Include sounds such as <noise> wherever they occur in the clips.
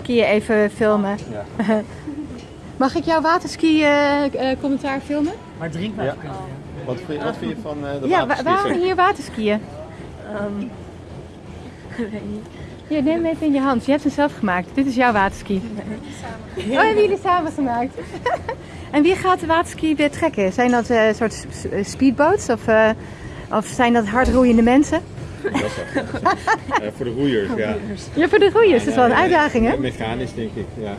skiën even filmen. Ja. <laughs> Mag ik jouw waterski eh, eh, commentaar filmen? Maar drinkbaar Ja. kunnen we. Wat vind, wat vind je van eh, de Ja, wa- waterskiën? waarom hier waterskiën? Ehm, <laughs> weet niet. Hier, neem hem even in je hand. Je hebt hem zelf gemaakt. Dit is jouw waterski. Oh, hebben jullie samen gemaakt? <laughs> en wie gaat de waterski weer trekken? Zijn dat eh soort speedboats of, eh, of zijn dat hardroeiende mensen? <laughs> Dat is wel- Eh, voor de roeiers, ja. Ja, voor de roeiers. Dat is wel een uitdaging, hè? Mechanisch, denk ik. Ja.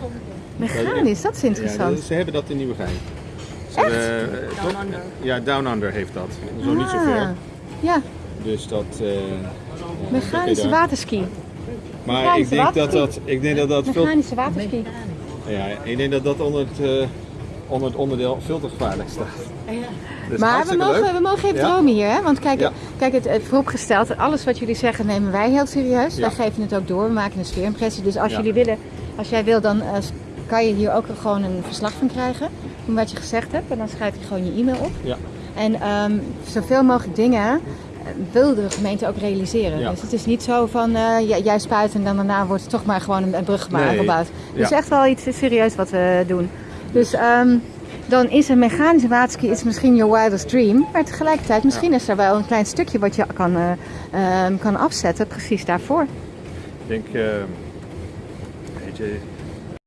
Mechanisch, dat is interessant. dat- ze hebben dat in Nieuwegein. Hebben, eh, toch- Under. Ja, Down Under heeft dat. Zo niet zo Ah, ver. Ja, Dus dat... eh, mechanische dat waterski. Maar ik mechanische denk dat waterski. dat, ik denk dat, dat veel, Mechanische waterski. ja, ik denk dat dat onder het, onder het onderdeel veel te gevaarlijk staat. Dus Maar we mogen, leuk. we mogen even Ja. dromen hier, hè? Want kijk, Ja. Kijk het, het vooropgesteld, alles wat jullie zeggen nemen wij heel serieus. Ja. Wij geven het ook door, we maken een sfeerimpressie. Dus als Ja. jullie willen, als jij wil, dan eh, kan je hier ook gewoon een verslag van krijgen. Van wat je gezegd hebt. En dan schrijf je gewoon je e-mail op. Ja. En ehm, zoveel mogelijk dingen eh, wil de gemeente ook realiseren. Ja. Dus het is niet zo van eh, jij, spuit en dan daarna wordt er toch maar gewoon een, brug Nee. gebouwd. Het is Ja. echt wel iets serieus wat we doen. Dus ehm, dan is een mechanische waterski is misschien your wildest dream. Maar tegelijkertijd, misschien is er wel een klein stukje wat je kan, eh, ehm, kan afzetten precies daarvoor. Ik denk, eh, weet je,